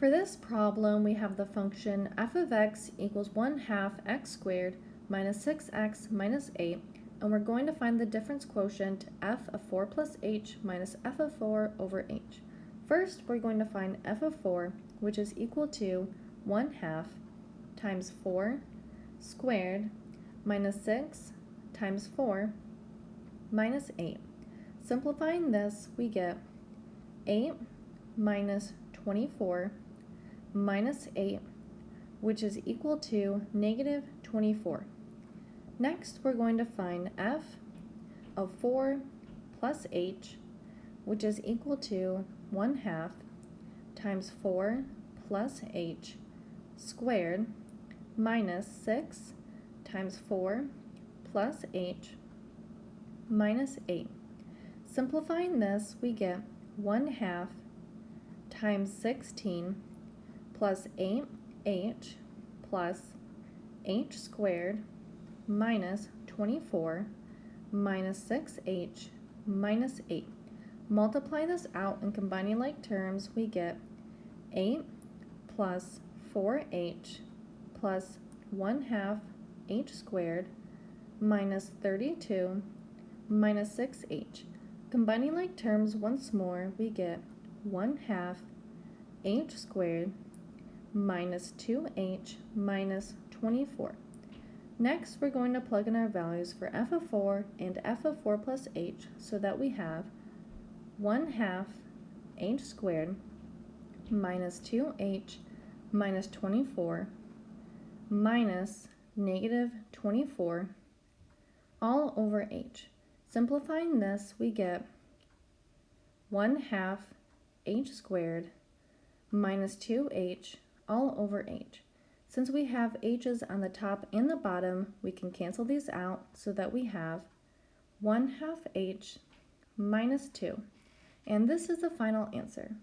For this problem, we have the function f of x equals 1 half x squared minus 6x minus 8, and we're going to find the difference quotient f of 4 plus h minus f of 4 over h. First, we're going to find f of 4, which is equal to 1 half times 4 squared minus 6 times 4 minus 8. Simplifying this, we get 8 minus 24 minus 8, which is equal to negative 24. Next, we're going to find f of 4 plus h, which is equal to 1 half times 4 plus h squared minus 6 times 4 plus h minus 8. Simplifying this, we get 1 half times 16 plus 8h plus h squared minus 24 minus 6h minus 8. Multiply this out and combining like terms, we get 8 plus 4h plus 1 half h squared minus 32 minus 6h. Combining like terms once more, we get 1 half h squared minus 2h minus 24. Next, we're going to plug in our values for f of 4 and f of 4 plus h so that we have 1 half h squared minus 2h minus 24 minus negative 24 all over h. Simplifying this, we get 1 half h squared minus 2h all over h. Since we have h's on the top and the bottom, we can cancel these out so that we have 1 half h minus 2. And this is the final answer.